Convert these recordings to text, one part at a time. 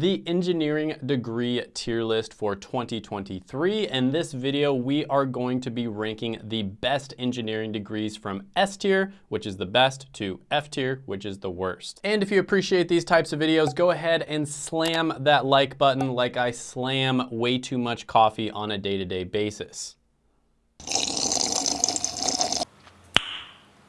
the engineering degree tier list for 2023. In this video, we are going to be ranking the best engineering degrees from S tier, which is the best, to F tier, which is the worst. And if you appreciate these types of videos, go ahead and slam that like button like I slam way too much coffee on a day-to-day -day basis.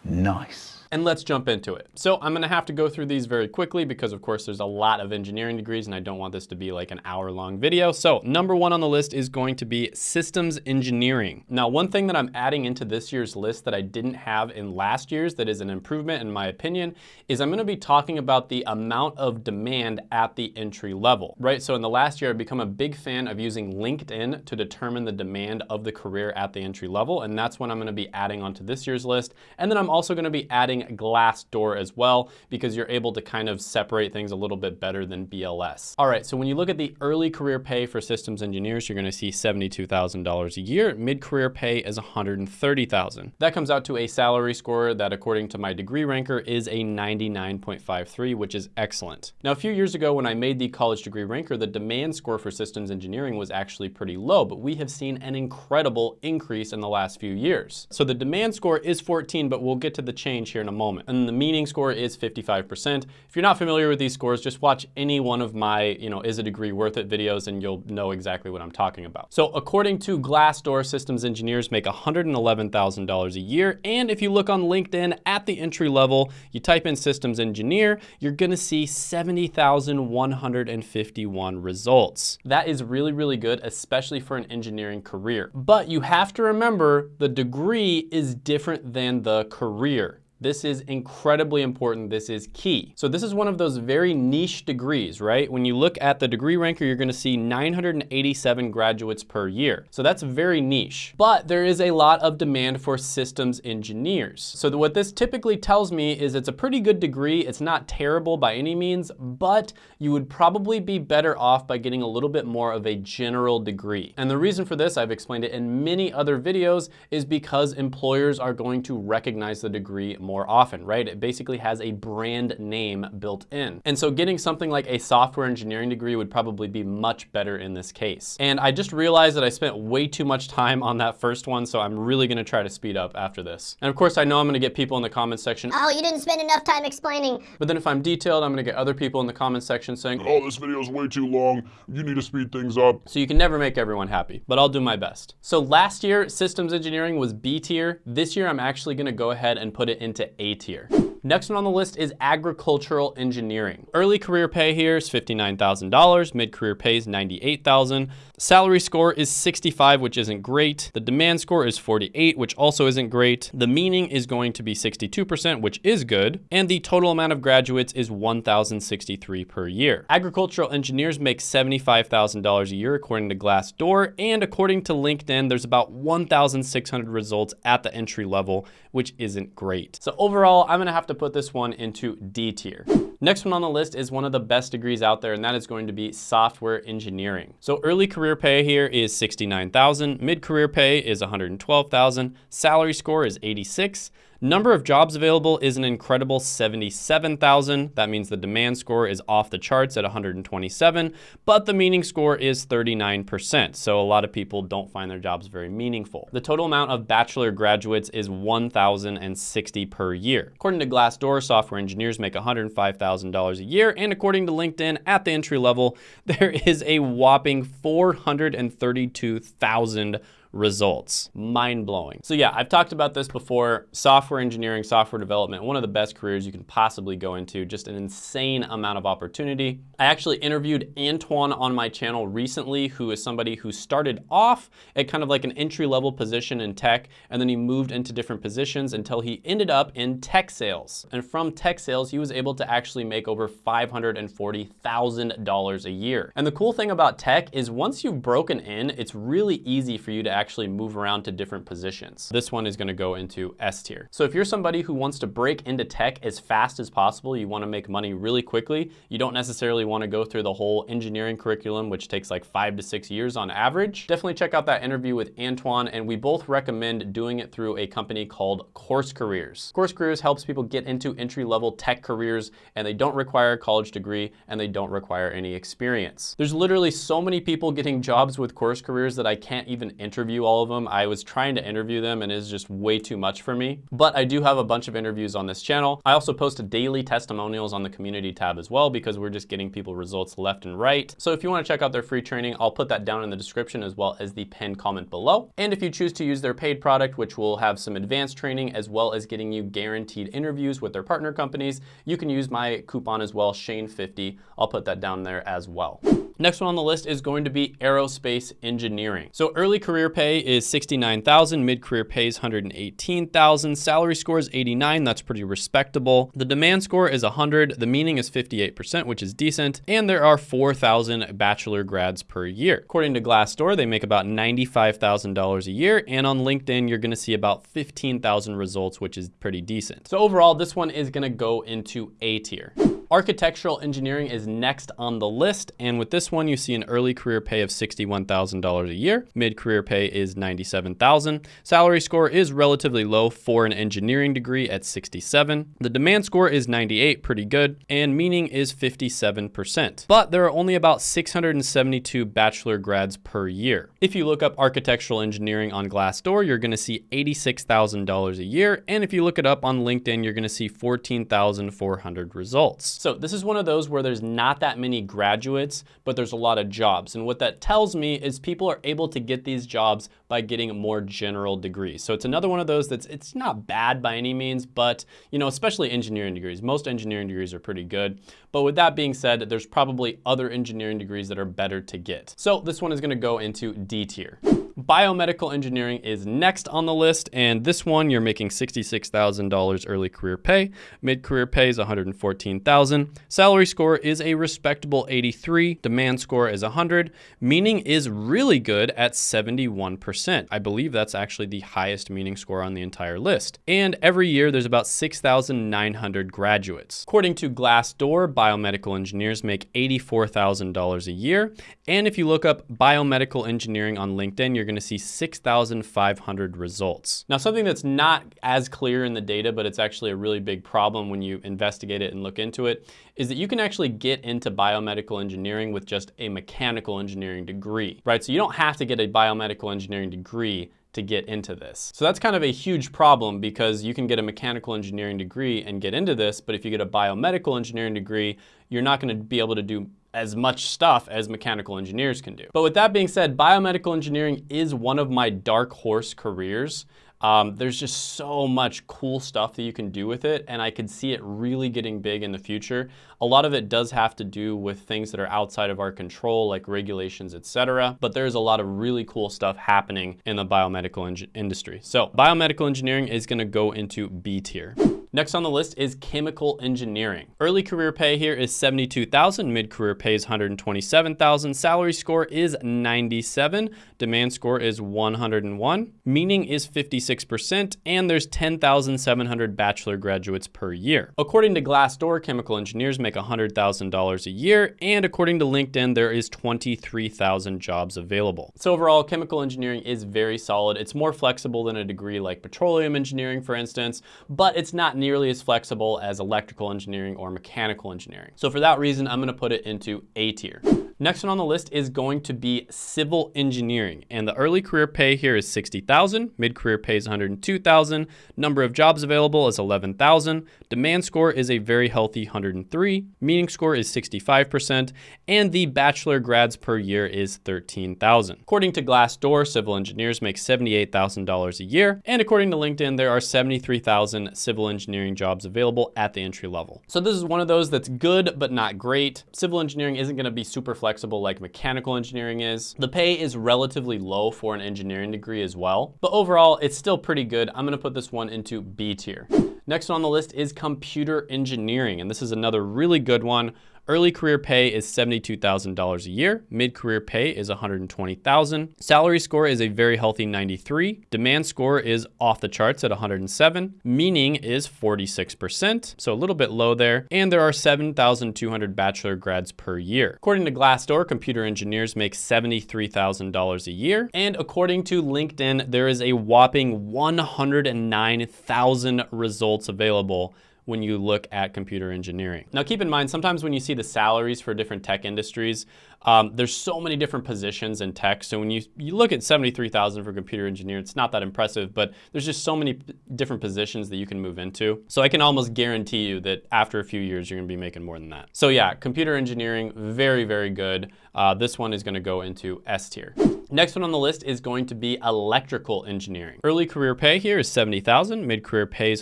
Nice and let's jump into it. So I'm gonna have to go through these very quickly because of course there's a lot of engineering degrees and I don't want this to be like an hour long video. So number one on the list is going to be systems engineering. Now, one thing that I'm adding into this year's list that I didn't have in last year's that is an improvement in my opinion is I'm gonna be talking about the amount of demand at the entry level, right? So in the last year, I've become a big fan of using LinkedIn to determine the demand of the career at the entry level. And that's what I'm gonna be adding onto this year's list. And then I'm also gonna be adding Glassdoor as well because you're able to kind of separate things a little bit better than BLS. All right, so when you look at the early career pay for systems engineers, you're gonna see $72,000 a year. Mid-career pay is $130,000. That comes out to a salary score that according to my degree ranker is a 99.53, which is excellent. Now, a few years ago when I made the college degree ranker, the demand score for systems engineering was actually pretty low, but we have seen an incredible increase in the last few years. So the demand score is 14, but we'll get to the change here in a moment. And the meaning score is 55%. If you're not familiar with these scores, just watch any one of my, you know, is a degree worth it videos and you'll know exactly what I'm talking about. So according to Glassdoor, systems engineers make $111,000 a year. And if you look on LinkedIn at the entry level, you type in systems engineer, you're gonna see 70,151 results. That is really, really good, especially for an engineering career. But you have to remember the degree is different than the career. This is incredibly important. This is key. So this is one of those very niche degrees, right? When you look at the degree ranker, you're gonna see 987 graduates per year. So that's very niche. But there is a lot of demand for systems engineers. So what this typically tells me is it's a pretty good degree. It's not terrible by any means, but you would probably be better off by getting a little bit more of a general degree. And the reason for this, I've explained it in many other videos, is because employers are going to recognize the degree more more often, right? It basically has a brand name built in. And so getting something like a software engineering degree would probably be much better in this case. And I just realized that I spent way too much time on that first one, so I'm really gonna try to speed up after this. And of course, I know I'm gonna get people in the comments section, oh, you didn't spend enough time explaining. But then if I'm detailed, I'm gonna get other people in the comments section saying, oh, this video is way too long. You need to speed things up. So you can never make everyone happy, but I'll do my best. So last year, systems engineering was B tier. This year, I'm actually gonna go ahead and put it into A tier. Next one on the list is agricultural engineering. Early career pay here is $59,000, mid-career pay is $98,000. Salary score is 65, which isn't great. The demand score is 48, which also isn't great. The meaning is going to be 62%, which is good. And the total amount of graduates is 1,063 per year. Agricultural engineers make $75,000 a year according to Glassdoor. And according to LinkedIn, there's about 1,600 results at the entry level, which isn't great. So overall, I'm gonna have to put this one into D tier. Next one on the list is one of the best degrees out there, and that is going to be software engineering. So early career pay here is 69,000, mid-career pay is 112,000, salary score is 86, Number of jobs available is an incredible 77,000. That means the demand score is off the charts at 127, but the meaning score is 39%. So a lot of people don't find their jobs very meaningful. The total amount of bachelor graduates is 1,060 per year. According to Glassdoor, software engineers make $105,000 a year. And according to LinkedIn, at the entry level, there is a whopping 432,000 results. Mind blowing. So yeah, I've talked about this before. Software engineering, software development, one of the best careers you can possibly go into, just an insane amount of opportunity. I actually interviewed Antoine on my channel recently, who is somebody who started off at kind of like an entry level position in tech, and then he moved into different positions until he ended up in tech sales. And from tech sales, he was able to actually make over $540,000 a year. And the cool thing about tech is once you've broken in, it's really easy for you to actually move around to different positions. This one is gonna go into S tier. So if you're somebody who wants to break into tech as fast as possible, you wanna make money really quickly, you don't necessarily wanna go through the whole engineering curriculum, which takes like five to six years on average, definitely check out that interview with Antoine, and we both recommend doing it through a company called Course Careers. Course Careers helps people get into entry-level tech careers, and they don't require a college degree, and they don't require any experience. There's literally so many people getting jobs with Course Careers that I can't even interview all of them. I was trying to interview them, and it's just way too much for me. But I do have a bunch of interviews on this channel. I also post daily testimonials on the community tab as well, because we're just getting people results left and right. So if you wanna check out their free training, I'll put that down in the description as well as the pinned comment below. And if you choose to use their paid product, which will have some advanced training as well as getting you guaranteed interviews with their partner companies, you can use my coupon as well, Shane50. I'll put that down there as well. Next one on the list is going to be aerospace engineering. So early career pay is 69,000, mid-career pay is 118,000, salary score is 89, that's pretty respectable. The demand score is 100, the meaning is 58%, which is decent, and there are 4,000 bachelor grads per year. According to Glassdoor, they make about $95,000 a year, and on LinkedIn, you're gonna see about 15,000 results, which is pretty decent. So overall, this one is gonna go into A tier. Architectural engineering is next on the list, and with this one, you see an early career pay of $61,000 a year. Mid-career pay is 97,000. Salary score is relatively low for an engineering degree at 67. The demand score is 98, pretty good, and meaning is 57%. But there are only about 672 bachelor grads per year. If you look up architectural engineering on Glassdoor, you're gonna see $86,000 a year, and if you look it up on LinkedIn, you're gonna see 14,400 results. So this is one of those where there's not that many graduates, but there's a lot of jobs. And what that tells me is people are able to get these jobs by getting a more general degree. So it's another one of those that's, it's not bad by any means, but you know, especially engineering degrees. Most engineering degrees are pretty good. But with that being said, there's probably other engineering degrees that are better to get. So this one is gonna go into D tier. Biomedical engineering is next on the list, and this one you're making $66,000 early career pay. Mid-career pay is $114,000. Salary score is a respectable 83. Demand score is 100. Meaning is really good at 71%. I believe that's actually the highest meaning score on the entire list. And every year there's about 6,900 graduates. According to Glassdoor, biomedical engineers make $84,000 a year. And if you look up biomedical engineering on LinkedIn, you're gonna see 6,500 results. Now, something that's not as clear in the data, but it's actually a really big problem when you investigate it and look into it, is that you can actually get into biomedical engineering with just a mechanical engineering degree, right? So you don't have to get a biomedical engineering degree to get into this. So that's kind of a huge problem because you can get a mechanical engineering degree and get into this, but if you get a biomedical engineering degree, you're not gonna be able to do as much stuff as mechanical engineers can do. But with that being said, biomedical engineering is one of my dark horse careers. Um, there's just so much cool stuff that you can do with it, and I could see it really getting big in the future. A lot of it does have to do with things that are outside of our control, like regulations, etc. But there's a lot of really cool stuff happening in the biomedical industry. So biomedical engineering is gonna go into B tier. Next on the list is chemical engineering. Early career pay here is 72,000, mid-career pay is 127,000, salary score is 97, demand score is 101, meaning is 56%, and there's 10,700 bachelor graduates per year. According to Glassdoor, chemical engineers make $100,000 a year, and according to LinkedIn, there is 23,000 jobs available. So overall, chemical engineering is very solid. It's more flexible than a degree like petroleum engineering, for instance, but it's not nearly as flexible as electrical engineering or mechanical engineering. So for that reason, I'm gonna put it into A tier. Next one on the list is going to be civil engineering. And the early career pay here is 60,000, mid-career pay is 102,000, number of jobs available is 11,000, demand score is a very healthy 103, meaning score is 65%, and the bachelor grads per year is 13,000. According to Glassdoor, civil engineers make $78,000 a year, and according to LinkedIn, there are 73,000 civil engineering jobs available at the entry level. So this is one of those that's good, but not great. Civil engineering isn't gonna be super flexible like mechanical engineering is. The pay is relatively low for an engineering degree as well, but overall, it's still pretty good. I'm gonna put this one into B tier. Next on the list is computer engineering, and this is another really good one. Early career pay is $72,000 a year. Mid-career pay is $120,000. Salary score is a very healthy 93. Demand score is off the charts at 107. Meaning is 46%, so a little bit low there. And there are 7,200 bachelor grads per year. According to Glassdoor, computer engineers make $73,000 a year. And according to LinkedIn, there is a whopping 109,000 results available when you look at computer engineering. Now keep in mind, sometimes when you see the salaries for different tech industries, um, there's so many different positions in tech. So when you, you look at 73,000 for computer engineer, it's not that impressive, but there's just so many different positions that you can move into. So I can almost guarantee you that after a few years, you're gonna be making more than that. So yeah, computer engineering, very, very good. Uh, this one is gonna go into S tier. Next one on the list is going to be electrical engineering. Early career pay here is 70,000, mid-career pay is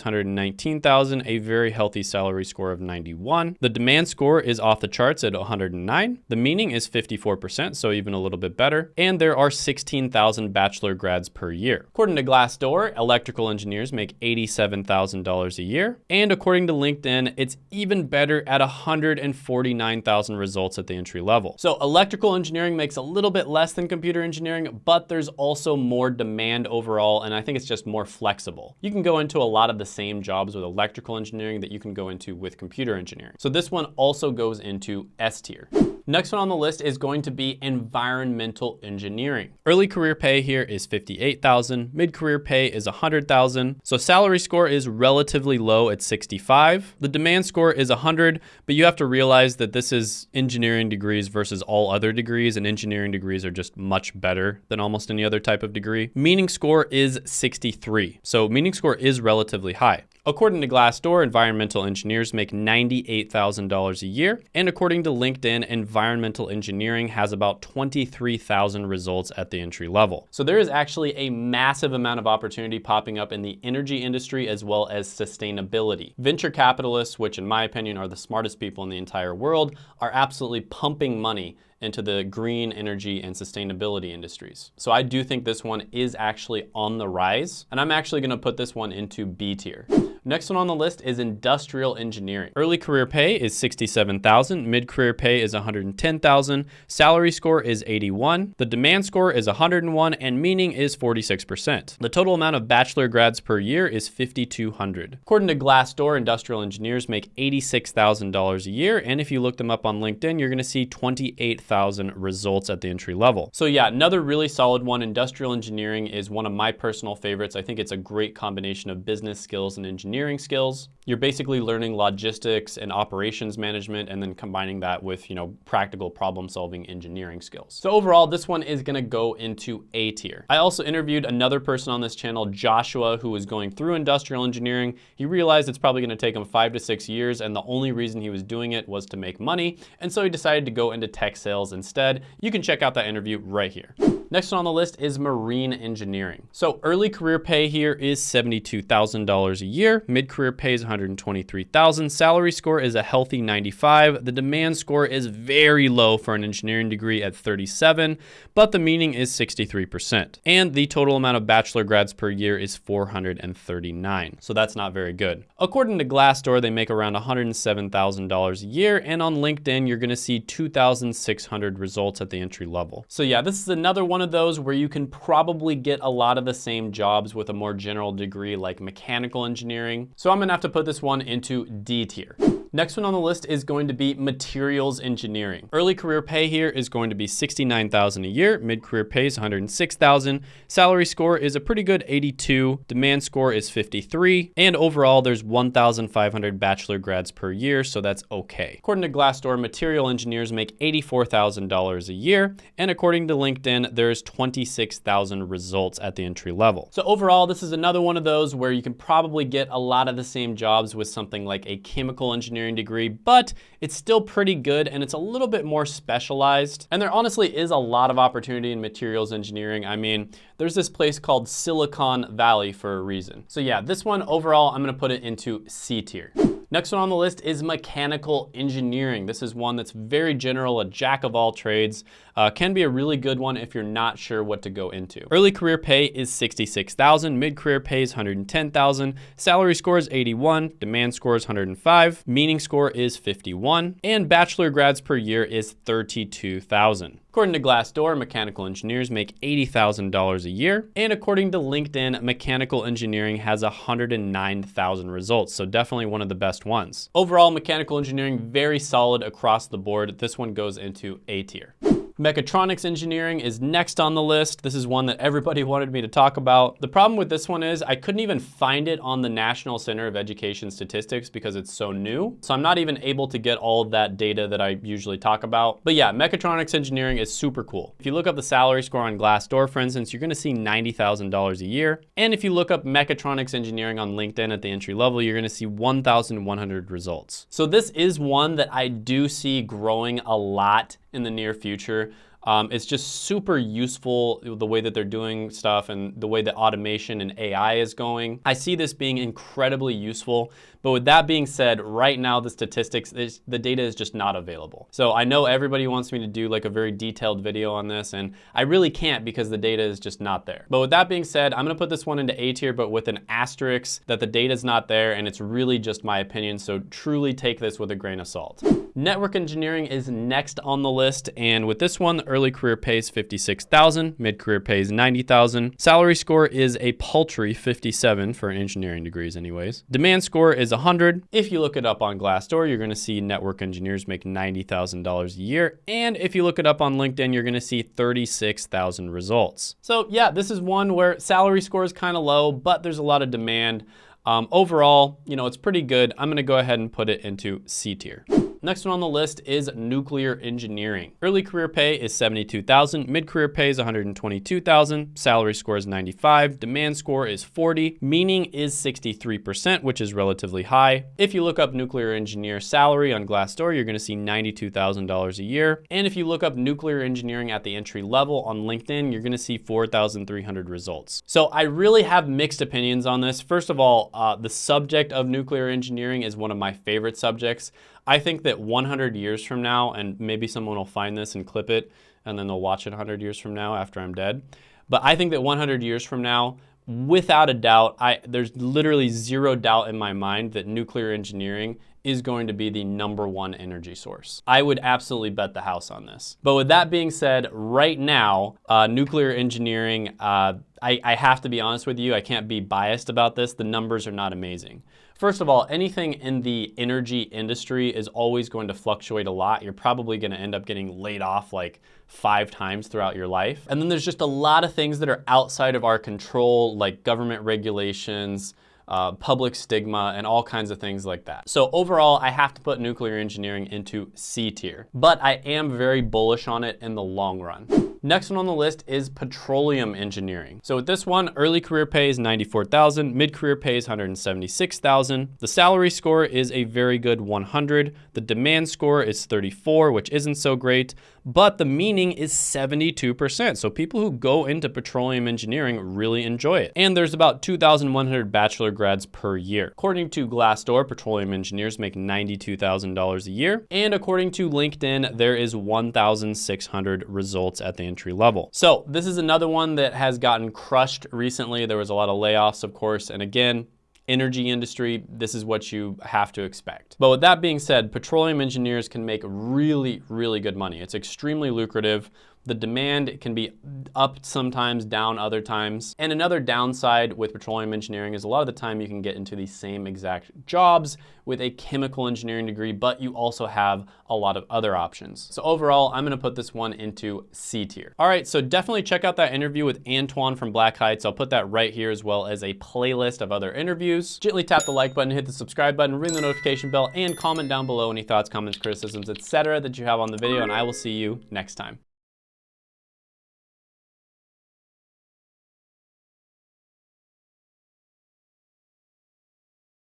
119,000, a very healthy salary score of 91. The demand score is off the charts at 109. The meaning is 54%, so even a little bit better. And there are 16,000 bachelor grads per year. According to Glassdoor, electrical engineers make $87,000 a year. And according to LinkedIn, it's even better at 149,000 results at the entry level. So electrical engineering makes a little bit less than computer engineering but there's also more demand overall, and I think it's just more flexible. You can go into a lot of the same jobs with electrical engineering that you can go into with computer engineering. So this one also goes into S tier. Next one on the list is going to be environmental engineering. Early career pay here is 58,000, mid-career pay is 100,000. So salary score is relatively low at 65. The demand score is 100, but you have to realize that this is engineering degrees versus all other degrees and engineering degrees are just much better than almost any other type of degree. Meaning score is 63. So meaning score is relatively high. According to Glassdoor, environmental engineers make $98,000 a year. And according to LinkedIn, environmental engineering has about 23,000 results at the entry level. So there is actually a massive amount of opportunity popping up in the energy industry as well as sustainability. Venture capitalists, which in my opinion are the smartest people in the entire world, are absolutely pumping money into the green energy and sustainability industries. So I do think this one is actually on the rise, and I'm actually gonna put this one into B tier. Next one on the list is industrial engineering. Early career pay is 67,000, mid-career pay is 110,000, salary score is 81, the demand score is 101, and meaning is 46%. The total amount of bachelor grads per year is 5,200. According to Glassdoor, industrial engineers make $86,000 a year, and if you look them up on LinkedIn, you're gonna see 28,000 results at the entry level. So yeah, another really solid one, industrial engineering is one of my personal favorites. I think it's a great combination of business skills and engineering engineering skills. You're basically learning logistics and operations management and then combining that with, you know, practical problem solving engineering skills. So overall, this one is gonna go into A tier. I also interviewed another person on this channel, Joshua, who was going through industrial engineering. He realized it's probably gonna take him five to six years and the only reason he was doing it was to make money. And so he decided to go into tech sales instead. You can check out that interview right here. Next one on the list is marine engineering. So early career pay here is $72,000 a year. Mid-career pay is 123,000. Salary score is a healthy 95. The demand score is very low for an engineering degree at 37, but the meaning is 63%. And the total amount of bachelor grads per year is 439. So that's not very good. According to Glassdoor, they make around $107,000 a year. And on LinkedIn, you're gonna see 2,600 results at the entry level. So yeah, this is another one of those where you can probably get a lot of the same jobs with a more general degree like mechanical engineering. So I'm gonna have to put this one into D tier. Next one on the list is going to be materials engineering. Early career pay here is going to be 69,000 a year. Mid-career pay is 106,000. Salary score is a pretty good 82. Demand score is 53. And overall, there's 1,500 bachelor grads per year, so that's okay. According to Glassdoor, material engineers make $84,000 a year. And according to LinkedIn, there's 26,000 results at the entry level. So overall, this is another one of those where you can probably get a lot of the same jobs with something like a chemical engineering degree, but it's still pretty good and it's a little bit more specialized. And there honestly is a lot of opportunity in materials engineering. I mean, there's this place called Silicon Valley for a reason. So yeah, this one overall, I'm gonna put it into C tier. Next one on the list is mechanical engineering. This is one that's very general, a jack of all trades. Uh, can be a really good one if you're not sure what to go into. Early career pay is 66,000, mid-career pay is 110,000, salary score is 81, demand score is 105, meaning score is 51, and bachelor grads per year is 32,000. According to Glassdoor, mechanical engineers make $80,000 a year. And according to LinkedIn, mechanical engineering has 109,000 results, so definitely one of the best ones. Overall, mechanical engineering, very solid across the board. This one goes into A tier. Mechatronics engineering is next on the list. This is one that everybody wanted me to talk about. The problem with this one is I couldn't even find it on the National Center of Education Statistics because it's so new. So I'm not even able to get all of that data that I usually talk about. But yeah, mechatronics engineering is super cool. If you look up the salary score on Glassdoor, for instance, you're gonna see $90,000 a year. And if you look up mechatronics engineering on LinkedIn at the entry level, you're gonna see 1,100 results. So this is one that I do see growing a lot in the near future. Um, it's just super useful the way that they're doing stuff and the way that automation and AI is going. I see this being incredibly useful. But with that being said, right now the statistics, the data is just not available. So I know everybody wants me to do like a very detailed video on this and I really can't because the data is just not there. But with that being said, I'm gonna put this one into A tier, but with an asterisk that the data is not there and it's really just my opinion. So truly take this with a grain of salt. Network engineering is next on the list. And with this one, early career pays 56,000, mid-career pays 90,000. Salary score is a paltry 57 for engineering degrees anyways. Demand score is 100. If you look it up on Glassdoor, you're gonna see network engineers make $90,000 a year. And if you look it up on LinkedIn, you're gonna see 36,000 results. So yeah, this is one where salary score is kind of low, but there's a lot of demand. Um, overall, you know, it's pretty good. I'm gonna go ahead and put it into C tier. Next one on the list is nuclear engineering. Early career pay is 72,000, mid-career pay is 122,000, salary score is 95, demand score is 40, meaning is 63%, which is relatively high. If you look up nuclear engineer salary on Glassdoor, you're gonna see $92,000 a year. And if you look up nuclear engineering at the entry level on LinkedIn, you're gonna see 4,300 results. So I really have mixed opinions on this. First of all, uh, the subject of nuclear engineering is one of my favorite subjects. I think that 100 years from now, and maybe someone will find this and clip it, and then they'll watch it 100 years from now after I'm dead. But I think that 100 years from now, without a doubt, I, there's literally zero doubt in my mind that nuclear engineering is going to be the number one energy source. I would absolutely bet the house on this. But with that being said, right now, uh, nuclear engineering, uh, I, I have to be honest with you, I can't be biased about this. The numbers are not amazing. First of all, anything in the energy industry is always going to fluctuate a lot. You're probably gonna end up getting laid off like five times throughout your life. And then there's just a lot of things that are outside of our control, like government regulations, uh, public stigma, and all kinds of things like that. So overall, I have to put nuclear engineering into C tier, but I am very bullish on it in the long run. Next one on the list is petroleum engineering. So with this one, early career pay is 94,000, mid-career pay is 176,000. The salary score is a very good 100. The demand score is 34, which isn't so great, but the meaning is 72%. So people who go into petroleum engineering really enjoy it. And there's about 2,100 bachelor grads per year. According to Glassdoor, petroleum engineers make $92,000 a year. And according to LinkedIn, there is 1,600 results at the entry level. So this is another one that has gotten crushed recently. There was a lot of layoffs, of course. And again, energy industry, this is what you have to expect. But with that being said, petroleum engineers can make really, really good money. It's extremely lucrative. The demand can be up sometimes, down other times. And another downside with petroleum engineering is a lot of the time you can get into the same exact jobs with a chemical engineering degree, but you also have a lot of other options. So overall, I'm gonna put this one into C tier. All right, so definitely check out that interview with Antoine from Black Heights. I'll put that right here as well as a playlist of other interviews. Gently tap the like button, hit the subscribe button, ring the notification bell, and comment down below any thoughts, comments, criticisms, etc. that you have on the video, and I will see you next time.